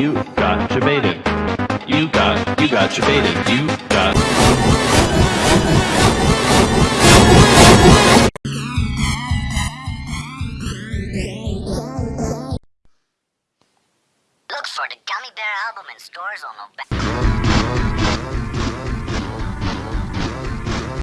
You got your. You got, you got your baited. You got. For the Gummy Bear album in stores on November.